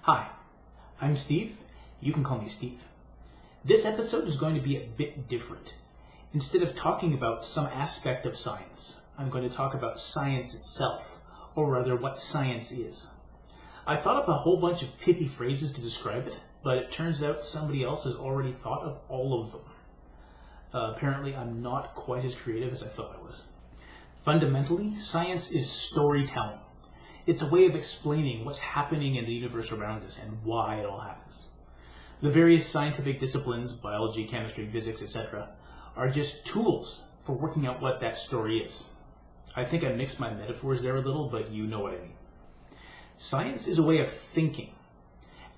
Hi, I'm Steve. You can call me Steve. This episode is going to be a bit different. Instead of talking about some aspect of science, I'm going to talk about science itself, or rather what science is. I thought up a whole bunch of pithy phrases to describe it, but it turns out somebody else has already thought of all of them. Uh, apparently, I'm not quite as creative as I thought I was. Fundamentally, science is storytelling. It's a way of explaining what's happening in the universe around us and why it all happens. The various scientific disciplines, biology, chemistry, physics, etc., are just tools for working out what that story is. I think I mixed my metaphors there a little, but you know what I mean. Science is a way of thinking.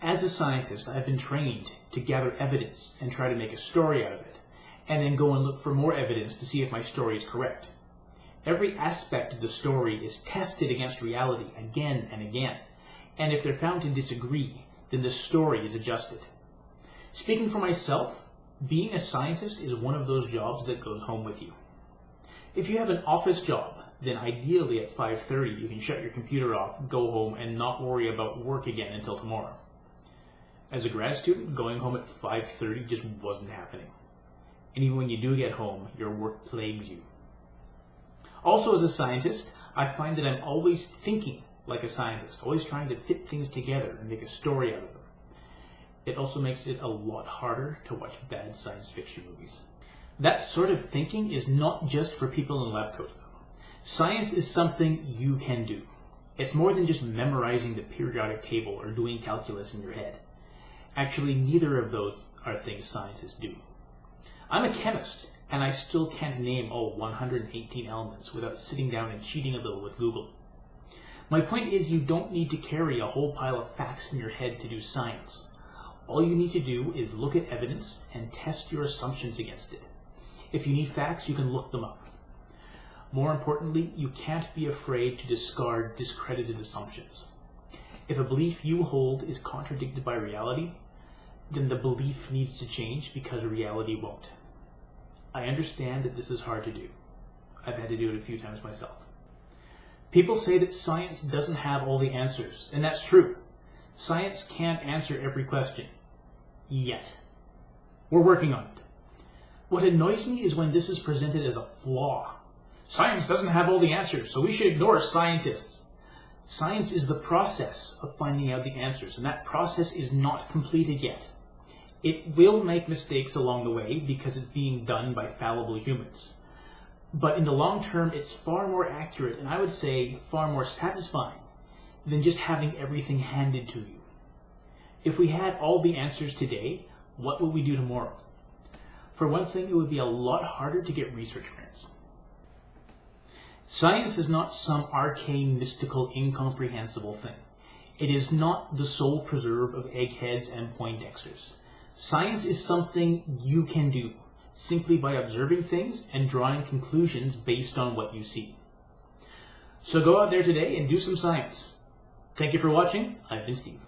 As a scientist, I've been trained to gather evidence and try to make a story out of it, and then go and look for more evidence to see if my story is correct. Every aspect of the story is tested against reality again and again, and if they're found to disagree, then the story is adjusted. Speaking for myself, being a scientist is one of those jobs that goes home with you. If you have an office job, then ideally at 5.30 you can shut your computer off, go home, and not worry about work again until tomorrow. As a grad student, going home at 5.30 just wasn't happening. And even when you do get home, your work plagues you. Also, as a scientist, I find that I'm always thinking like a scientist, always trying to fit things together and make a story out of them. It also makes it a lot harder to watch bad science fiction movies. That sort of thinking is not just for people in lab coats, though. Science is something you can do. It's more than just memorizing the periodic table or doing calculus in your head. Actually, neither of those are things scientists do. I'm a chemist, and I still can't name all 118 elements without sitting down and cheating a little with Google. My point is you don't need to carry a whole pile of facts in your head to do science. All you need to do is look at evidence and test your assumptions against it. If you need facts, you can look them up. More importantly, you can't be afraid to discard discredited assumptions. If a belief you hold is contradicted by reality, then the belief needs to change because reality won't. I understand that this is hard to do. I've had to do it a few times myself. People say that science doesn't have all the answers, and that's true. Science can't answer every question. Yet. We're working on it. What annoys me is when this is presented as a flaw. Science doesn't have all the answers, so we should ignore scientists. Science is the process of finding out the answers, and that process is not completed yet. It will make mistakes along the way because it's being done by fallible humans. But in the long term, it's far more accurate and I would say far more satisfying than just having everything handed to you. If we had all the answers today, what would we do tomorrow? For one thing, it would be a lot harder to get research grants. Science is not some arcane, mystical, incomprehensible thing. It is not the sole preserve of eggheads and Poindexters. Science is something you can do simply by observing things and drawing conclusions based on what you see. So go out there today and do some science. Thank you for watching. I've been Steve.